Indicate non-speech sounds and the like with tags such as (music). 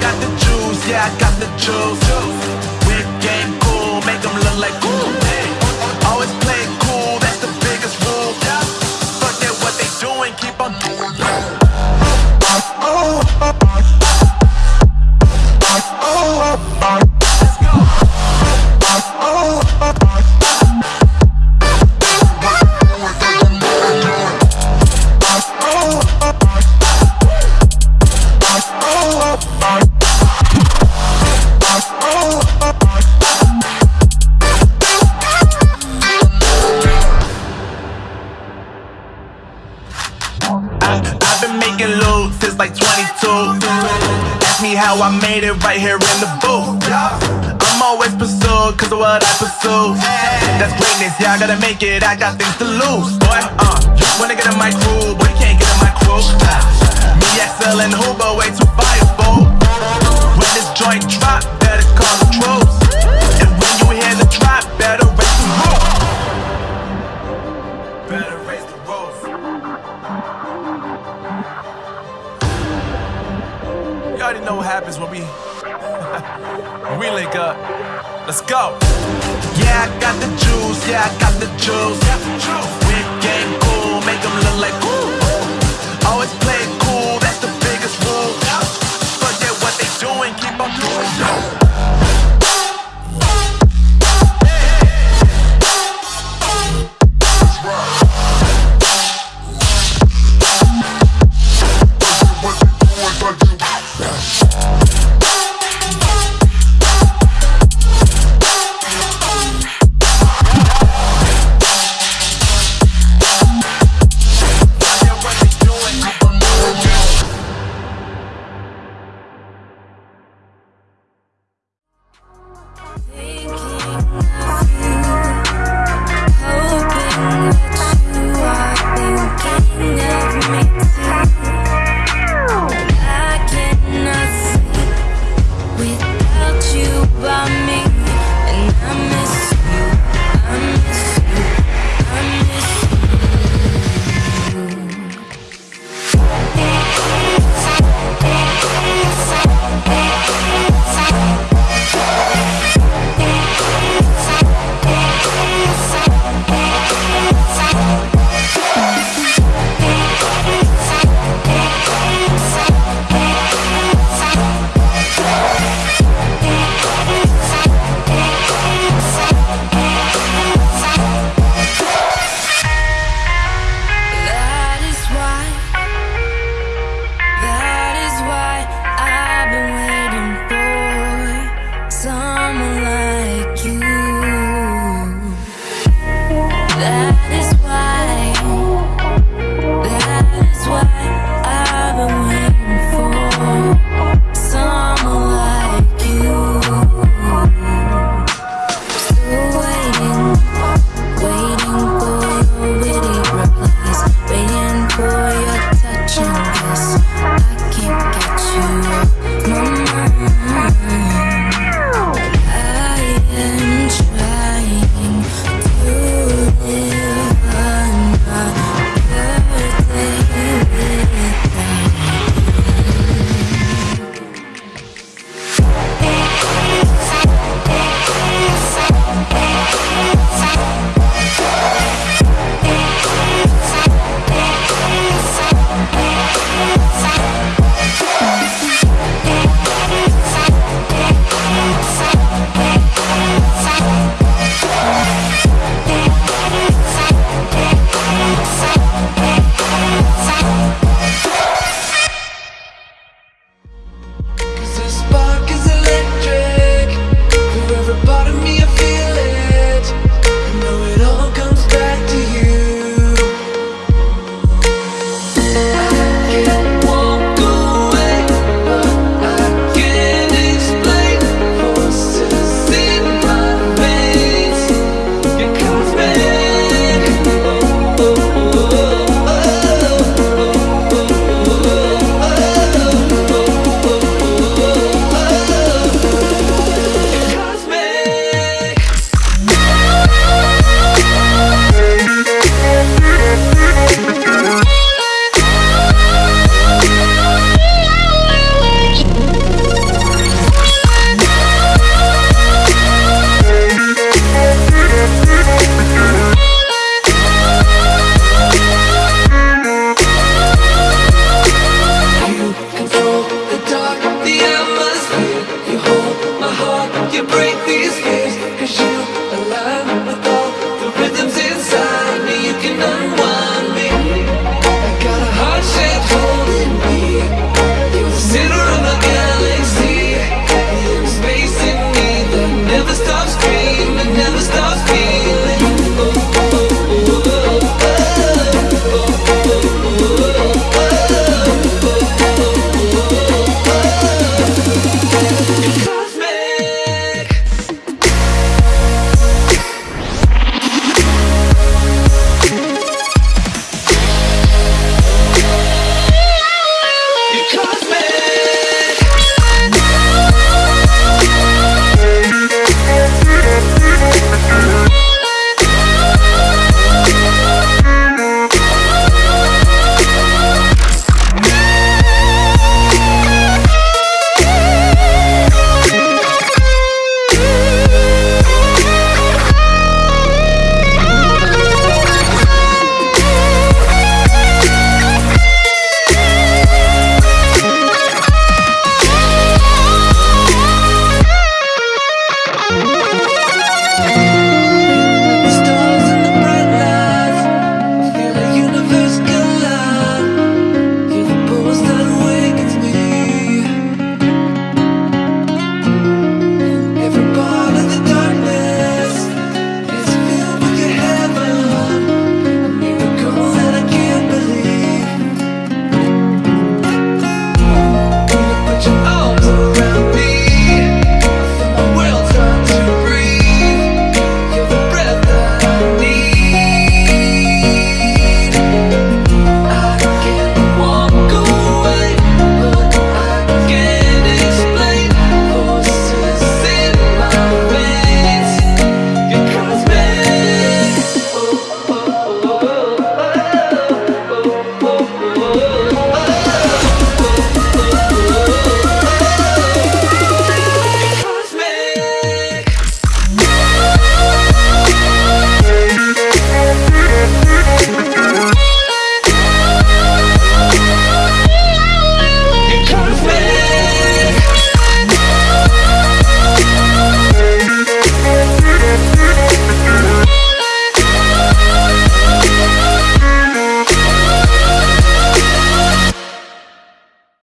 got the juice, yeah, I got the juice. 22. Ask me how I made it right here in the booth. I'm always pursued cause of what I pursue. That's greatness, yeah, I gotta make it, I got things to lose. Boy, uh, wanna get in my crew, but you can't get in my crew. Me, XL, and Hoover, way too firefull. When this joint drop, better call the troops. And when you hear the drop, better raise the roof. Better raise already know what happens when we (laughs) we link up. Let's go. Yeah, I got the juice. Yeah, I got the juice. Whip game cool,